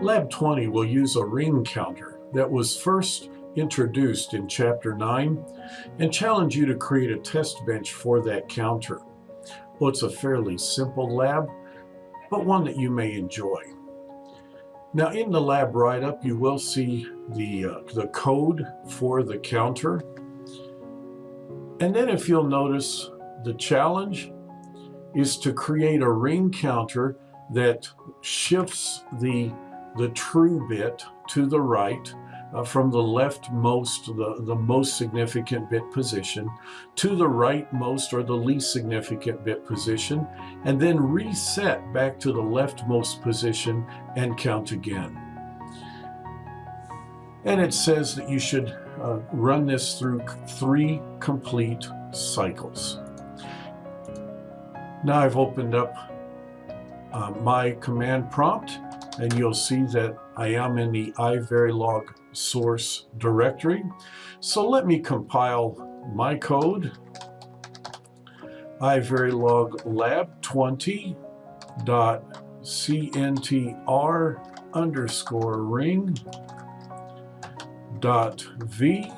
Lab 20 will use a ring counter that was first introduced in Chapter 9 and challenge you to create a test bench for that counter. Well, it's a fairly simple lab, but one that you may enjoy. Now in the lab write-up, you will see the, uh, the code for the counter. And then if you'll notice, the challenge is to create a ring counter that shifts the the true bit to the right uh, from the leftmost, the, the most significant bit position, to the rightmost or the least significant bit position, and then reset back to the leftmost position and count again. And it says that you should uh, run this through three complete cycles. Now I've opened up uh, my command prompt and you'll see that I am in the iverilog source directory. So let me compile my code, iverilog lab 20 dot cntr underscore ring dot v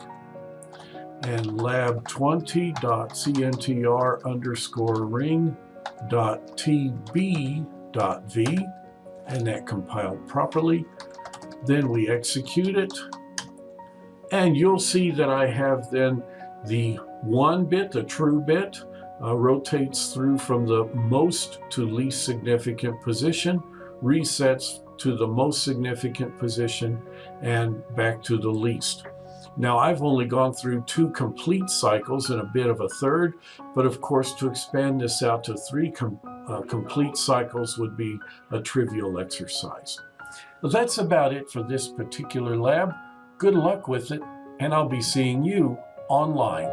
and lab 20 dot underscore ring dot tb dot v and that compiled properly. Then we execute it and you'll see that I have then the one bit, the true bit, uh, rotates through from the most to least significant position, resets to the most significant position, and back to the least. Now I've only gone through two complete cycles and a bit of a third, but of course to expand this out to three com uh, complete cycles would be a trivial exercise. Well, that's about it for this particular lab. Good luck with it, and I'll be seeing you online.